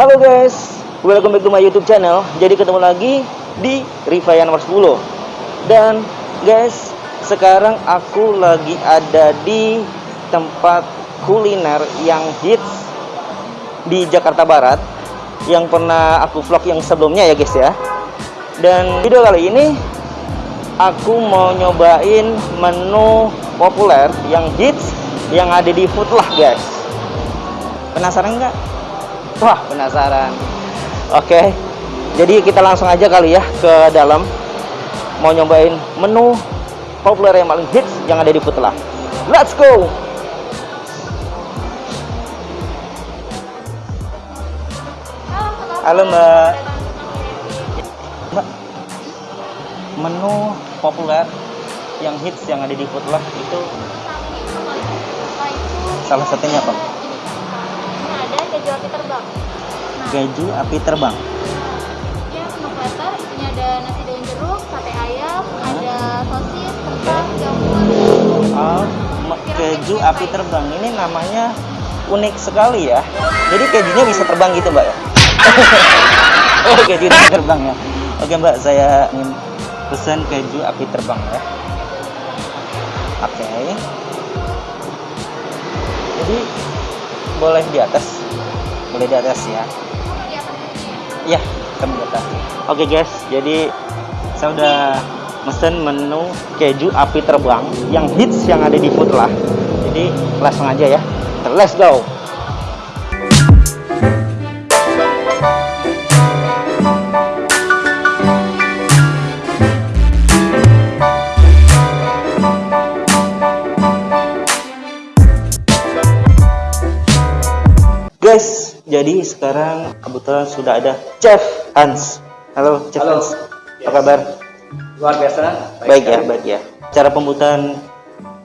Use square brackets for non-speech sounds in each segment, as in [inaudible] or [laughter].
Halo guys, welcome back to my YouTube channel. Jadi ketemu lagi di Rivayan nomor 10. Dan guys, sekarang aku lagi ada di tempat kuliner yang hits di Jakarta Barat yang pernah aku vlog yang sebelumnya ya guys ya. Dan video kali ini aku mau nyobain menu populer yang hits yang ada di Foodlah guys. Penasaran nggak? Wah, penasaran. Oke. Jadi kita langsung aja kali ya ke dalam mau nyobain menu populer yang paling hits yang ada di Foodlah. Let's go. Halo Mbak. Mbak. Menu populer yang hits yang ada di Foodlah itu salah satunya apa? Keju api terbang. Nah, Keju api terbang. dia menu platter, ini ada nasi daun jeruk, sate ayam, ada sosis, kentang, jamur. Oh, keju api terbang ini namanya unik sekali ya. Jadi kejunya bisa terbang gitu mbak ya? [laughs] oh kejunya terbang ya. Oke mbak, saya ingin pesan keju api terbang ya. Oke. Jadi boleh di atas, boleh di atas ya. Di atas ini. Ya, kami di atas. Oke guys, jadi saya udah mesen menu keju api terbang yang hits yang ada di food lah. Jadi langsung aja ya. Let's go. Jadi sekarang kebetulan sudah ada Chef Hans. Halo Chef Halo. Hans. Apa Yes. kabar? luar biasa Baik ya, sekali. baik ya. Cara pembuatan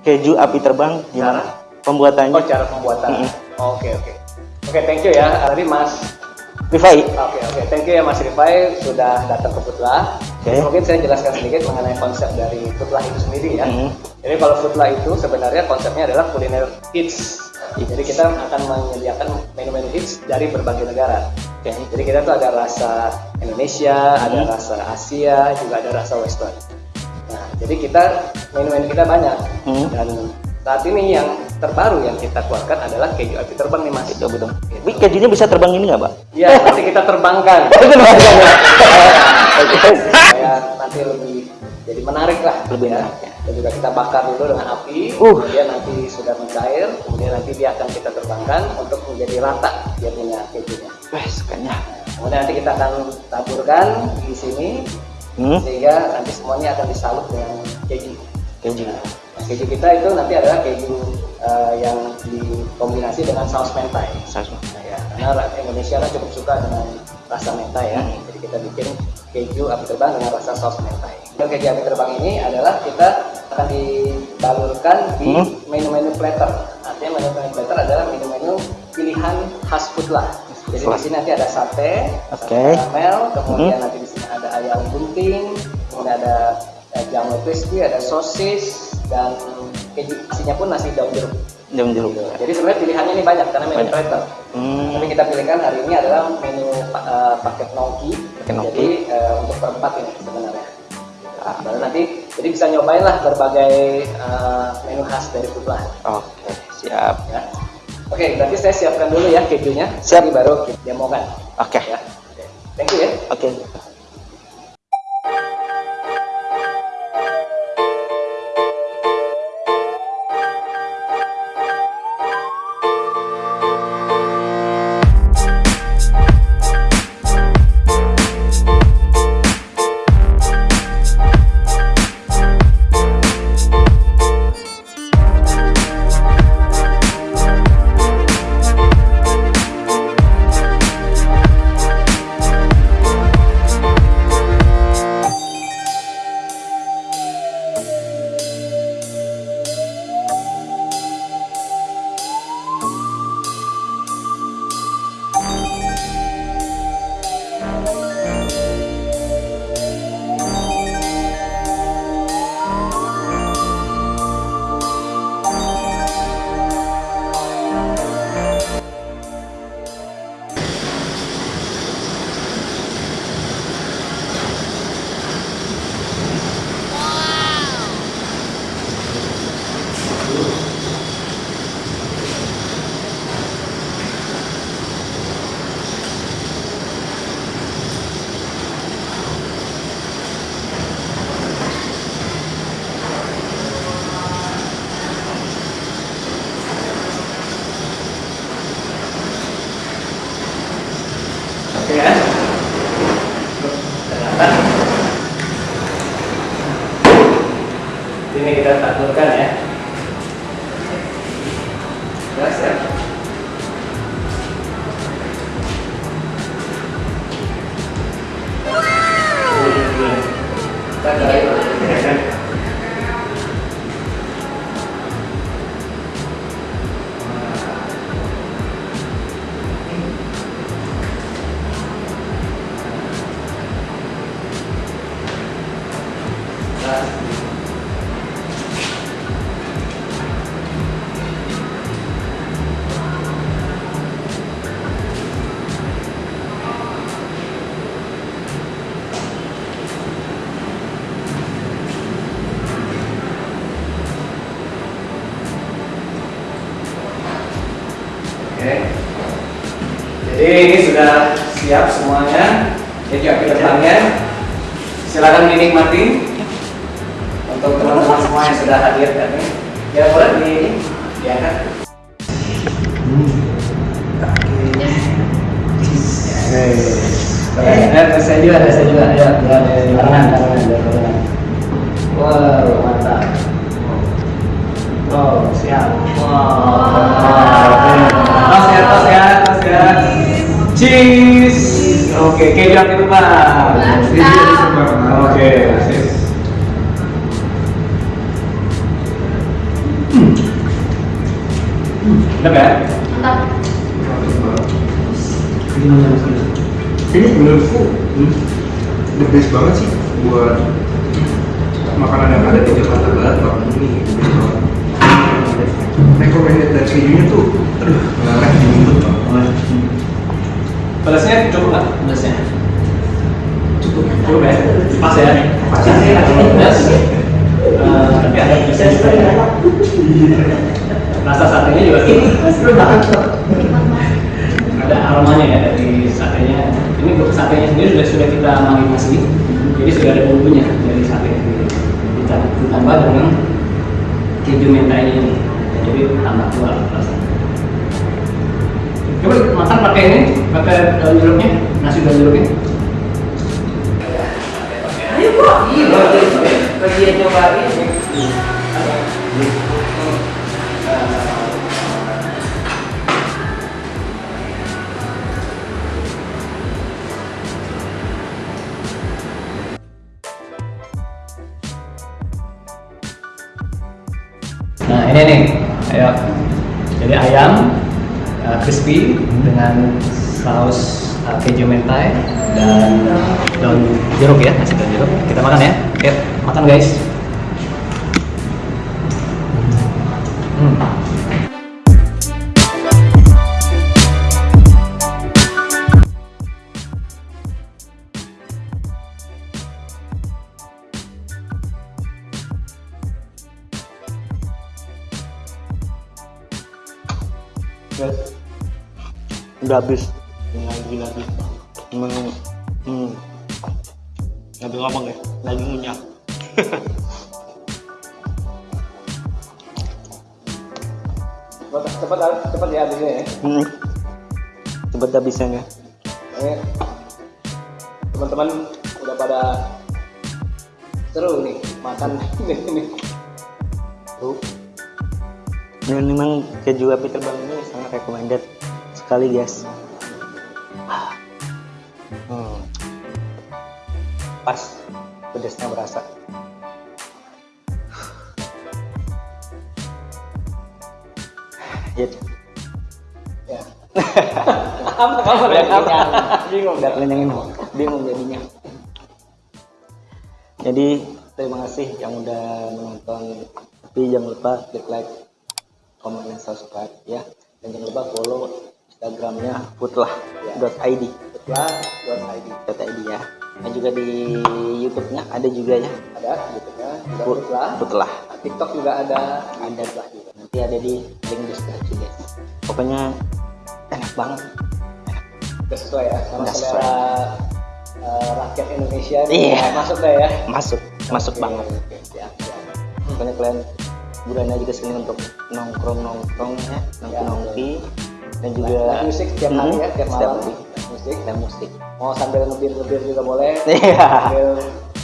keju api terbang gimana? Pembuatannya? oh cara pembuatan Mm-mm. oke oke oke thank you ya tadi mas Rifai. oke oke thank you ya mas Rifai sudah datang ke Putlah Oke. mungkin saya jelaskan sedikit mengenai konsep dari Putlah itu sendiri ya Mm. jadi kalau Putlah itu sebenarnya konsepnya adalah kuliner Hits. Jadi kita akan menyediakan menu-menu hits dari berbagai negara Oke. jadi kita tuh ada rasa Indonesia ada Hmm. rasa Asia juga ada rasa Western nah jadi kita menu-menu kita banyak Hmm. dan saat ini yang terbaru yang kita keluarkan adalah keju api terbang nih mas Keju api terbang. Wih, kejunya bisa terbang ini nggak, Pak? Iya nanti kita terbangkan [laughs] ya? Supaya [laughs] nanti lebih jadi menarik lah Lebih ya. menarik. Dan juga kita bakar dulu dengan api Uh. kemudian nanti sudah mencair kemudian nanti dia akan kita terbangkan untuk menjadi rata dia punya kejunya Wah, sukanya. kemudian nanti kita akan taburkan di sini Hmm? sehingga nanti semuanya akan disalut dengan keju Keju. Nah, keju kita itu nanti adalah keju eh, yang dikombinasi dengan saus mentai. Saus. Nah, ya, karena Indonesia kan cukup suka dengan rasa mentai ya. Hmm. Jadi kita bikin keju api terbang dengan rasa saus mentai. Keju api terbang ini adalah kita akan dibalurkan di Hmm. menu-menu platter. Artinya menu-menu platter adalah menu-menu pilihan khas food lah. Jadi di sini nanti ada sate, Oke. sate karamel, kemudian Hmm. nanti di sini ada ayam bunting, kemudian ada eh, jamur crispy, ada sosis dan keju isinya pun nasi daun jeruk. Jam jeruk. Gitu. Jadi sebenarnya pilihannya ini banyak karena menu Banyak. platter. Hmm. Tapi kita pilihkan hari ini adalah menu eh, paket gnocchi. Paket gnocchi. Jadi eh, untuk berempat ini. Ah. Baru nanti jadi bisa nyobain lah berbagai eh, menu khas dari Foodlah Oke, siap. ya. Oke, berarti saya siapkan dulu ya kejunya. Siap. Nanti baru kita demokan. Oke. Ya. Oke. Thank you ya. Oke. Dá certo. Jadi ini sudah siap semuanya. Jadi api depannya silakan dinikmati untuk teman-teman semua yang sudah hadir tadi. Ya boleh di diangkat. Eh, saya juga, ada saya juga, ya, barengan, barengan, barengan. Wow, mantap. Oh, siap. Wow. Tos ya, tos ya, tos ya. Cheese. Oke, keju api depan. Oke, sis. Hmm. Hmm, Mantap ya? Mantap. ini menurutku hmm, the best banget sih satenya sendiri sudah sudah kita marinasi, jadi sudah ada bumbunya dari sate sendiri. Ditambah dengan keju mentainya ini, jadi tambah kuat rasanya. Coba makan pakai ini, pakai daun jeruknya, nasi daun jeruknya. Ayo kok, iya, bagian cobain. Dengan saus uh, keju mentai dan daun jeruk ya, nasi daun jeruk. Kita makan ya. Oke, makan guys. Hmm. Guys, udah habis. Lagi lagi. Emang, hmm. Nggak bisa ngomong ya, lagi ngunyah. [laughs] Cepat, cepat, cepat ya habisnya ya. Hmm. Cepet habisnya ya. Ini teman-teman udah pada seru nih makan [laughs] ini. Tuh. Dan memang keju api terbang ini sangat recommended sekali guys. Hmm. Pas, pedasnya berasa. Ya, Ya. Apa kamu udah lihat apa? Bingung. Udah kenyangin, bingung jadinya. Jadi terima kasih yang udah menonton. Tapi jangan lupa klik like, komen, dan subscribe ya. Dan jangan lupa follow Instagramnya putlah.id Setelah buat ID .id ya. Dan juga di YouTube-nya ada juga ya. ada YouTube-nya juga Put- Putlah. Putlah. Nah, TikTok juga ada. Ada Putlah juga. Nanti ada di link deskripsi guys. Pokoknya enak banget. Udah sesuai ya sama Udah selera eh, rakyat Indonesia. Iya. Nah, Masuk deh ya. Masuk, masuk banget. oke, siap, siap. Pokoknya kalian bulan aja ke sini untuk nongkrong nongkrong ya, nongki nongki dan juga Live music tiap hari Mm-mm, ya, tiap setiap malam. Live musik. dan musik. Mau sambil ngebir-ngebir juga boleh. [laughs] Iya. Sambil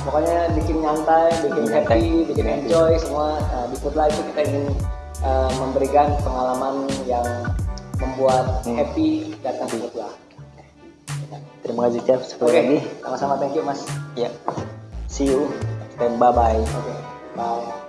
pokoknya bikin nyantai, bikin nyantai, happy, bikin enjoy semua. Nah, di Putlah itu kita ingin eh, memberikan pengalaman yang membuat Hmm. happy datang ke Putlah. Terima kasih Chef sekali Oke, lagi. sama-sama thank you Mas. Ya. See you dan bye bye. Oke, bye.